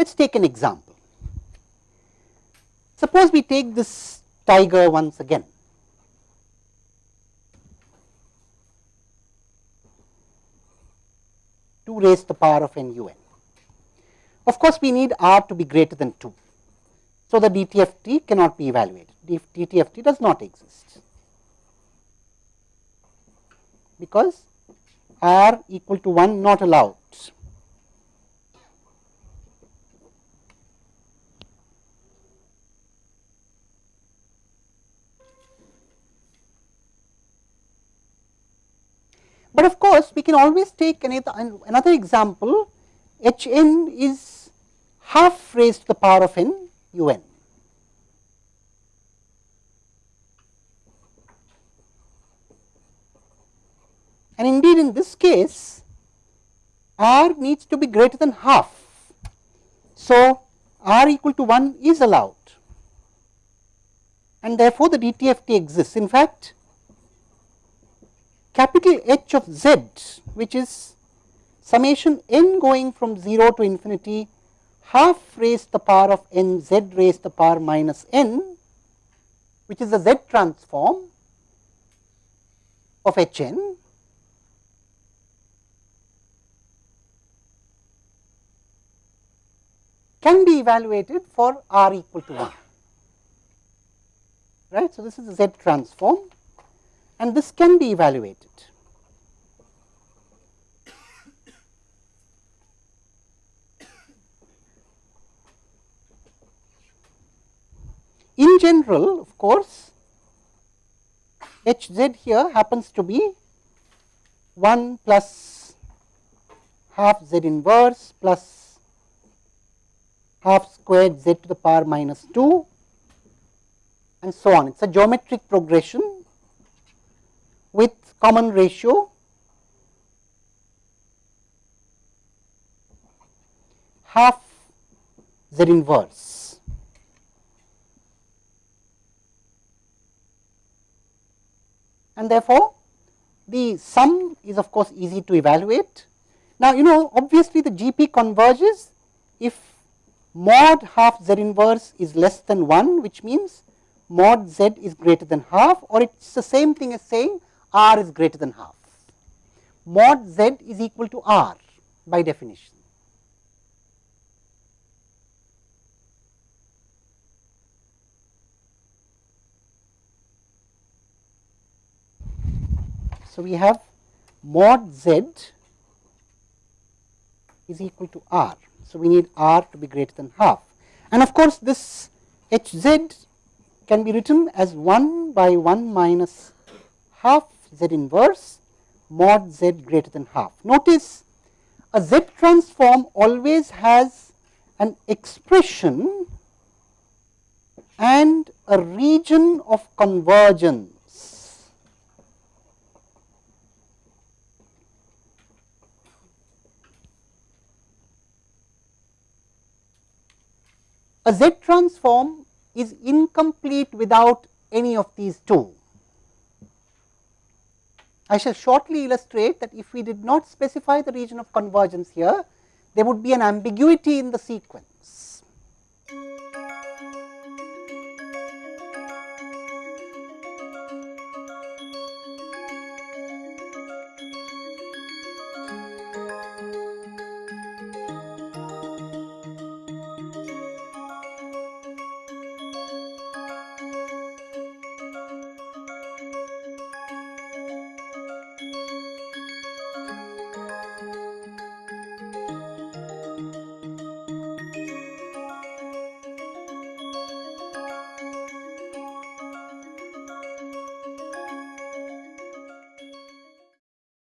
Let us take an example. Suppose we take this tiger once again. To the power of n u n. Of course, we need r to be greater than 2. So, the DTFT cannot be evaluated, DTFT does not exist, because r equal to 1 not allowed. But of course, we can always take another, another example h n is half raised to the power of n u n. And indeed, in this case r needs to be greater than half. So, r equal to 1 is allowed and therefore, the DTFT exists. In fact, capital H of z which is summation n going from 0 to infinity half raised the power of n z raised the power minus n which is the z transform of h n can be evaluated for r equal to 1 right. So, this is the z transform and this can be evaluated. In general, of course, h z here happens to be 1 plus half z inverse plus half squared z to the power minus 2 and so on. It is a geometric progression with common ratio half z inverse. and therefore, the sum is of course easy to evaluate. Now, you know obviously, the GP converges if mod half z inverse is less than 1 which means mod z is greater than half or it is the same thing as saying r is greater than half. Mod z is equal to r by definition. So, we have mod z is equal to r. So, we need r to be greater than half and of course, this h z can be written as 1 by 1 minus half z inverse mod z greater than half. Notice a z transform always has an expression and a region of convergence A Z transform is incomplete without any of these two. I shall shortly illustrate that if we did not specify the region of convergence here, there would be an ambiguity in the sequence.